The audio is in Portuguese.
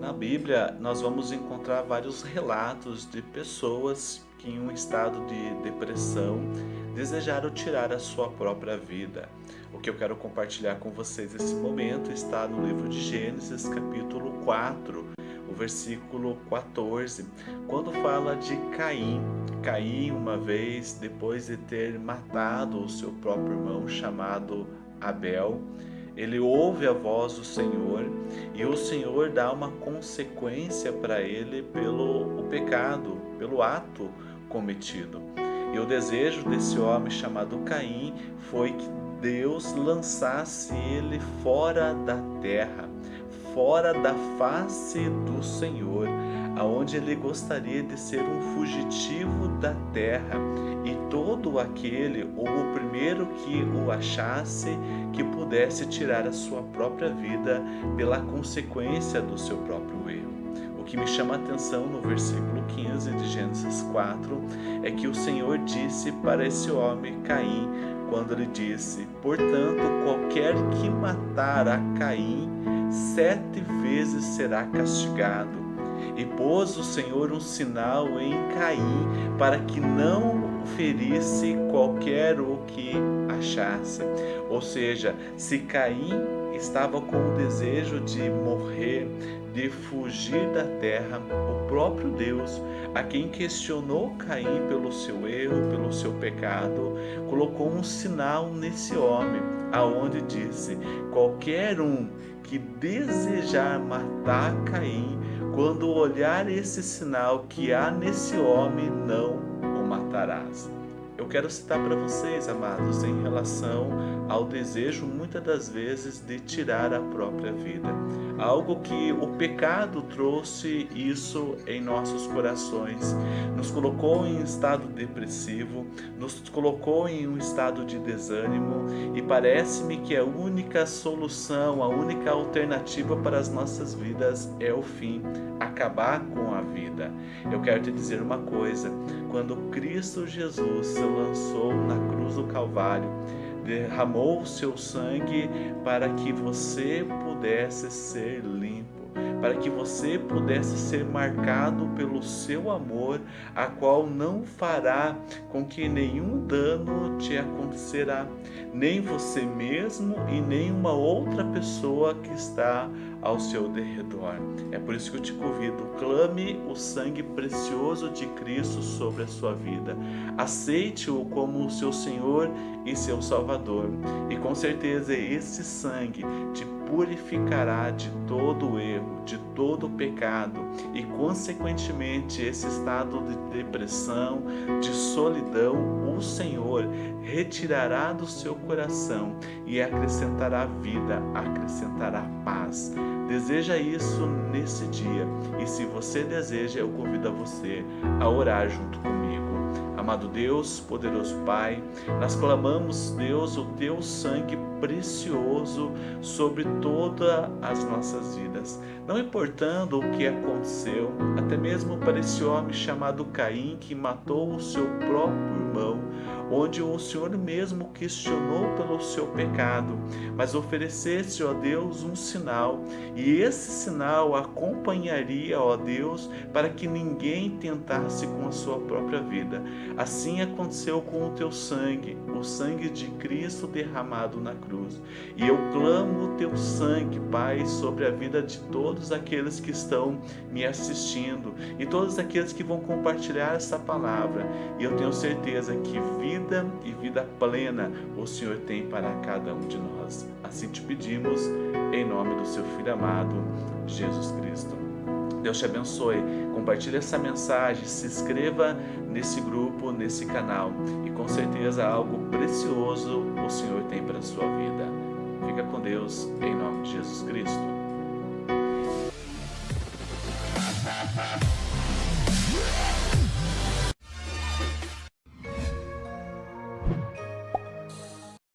Na Bíblia, nós vamos encontrar vários relatos de pessoas que, em um estado de depressão, desejaram tirar a sua própria vida. O que eu quero compartilhar com vocês nesse momento está no livro de Gênesis, capítulo 4, o versículo 14, quando fala de Caim. Caim, uma vez, depois de ter matado o seu próprio irmão chamado Abel, ele ouve a voz do Senhor e o Senhor dá uma consequência para ele pelo o pecado, pelo ato cometido. E o desejo desse homem chamado Caim foi que Deus lançasse ele fora da terra, fora da face do Senhor, aonde ele gostaria de ser um fugitivo da terra, e todo aquele ou o primeiro que o achasse que pudesse tirar a sua própria vida pela consequência do seu próprio erro. O que me chama a atenção no versículo 15 de Gênesis 4 é que o Senhor disse para esse homem Caim, quando ele disse: Portanto, qualquer que matar a Caim, sete vezes será castigado. E pôs o Senhor um sinal em Caim para que não ferisse qualquer o que achasse. Ou seja, se Caim estava com o desejo de morrer, de fugir da terra, o próprio Deus, a quem questionou Caim pelo seu erro, pelo seu pecado, colocou um sinal nesse homem, aonde disse: qualquer um que desejar matar Caim, quando olhar esse sinal que há nesse homem, não o matarás. Eu quero citar para vocês, amados, em relação ao desejo, muitas das vezes, de tirar a própria vida. Algo que o pecado trouxe isso em nossos corações, nos colocou em estado depressivo, nos colocou em um estado de desânimo e parece-me que a única solução, a única alternativa para as nossas vidas é o fim, acabar com a vida. Eu quero te dizer uma coisa, quando Cristo Jesus lançou na cruz do Calvário, derramou o seu sangue para que você pudesse ser limpo para que você pudesse ser marcado pelo seu amor, a qual não fará com que nenhum dano te acontecerá, nem você mesmo e nem uma outra pessoa que está ao seu derredor. É por isso que eu te convido, clame o sangue precioso de Cristo sobre a sua vida. Aceite-o como o seu Senhor e seu Salvador. E com certeza esse sangue te purificará de todo erro, de todo pecado e, consequentemente, esse estado de depressão, de solidão, o Senhor retirará do seu coração e acrescentará vida, acrescentará paz. Deseja isso nesse dia e, se você deseja, eu convido a você a orar junto comigo. Amado Deus, poderoso Pai, nós clamamos, Deus, o teu sangue precioso sobre todas as nossas vidas. Não importando o que aconteceu, até mesmo para esse homem chamado Caim que matou o seu próprio irmão, onde o Senhor mesmo questionou pelo seu pecado, mas oferecesse, ó Deus, um sinal, e esse sinal acompanharia, ó Deus, para que ninguém tentasse com a sua própria vida. Assim aconteceu com o teu sangue, o sangue de Cristo derramado na cruz. E eu clamo o teu sangue, Pai, sobre a vida de todos aqueles que estão me assistindo e todos aqueles que vão compartilhar essa palavra. E eu tenho certeza que vida e vida plena o Senhor tem para cada um de nós. Assim te pedimos, em nome do seu Filho amado, Jesus Cristo. Deus te abençoe. Compartilhe essa mensagem, se inscreva nesse grupo, nesse canal e com certeza algo precioso o Senhor tem para a sua vida. Fica com Deus, em nome de Jesus Cristo.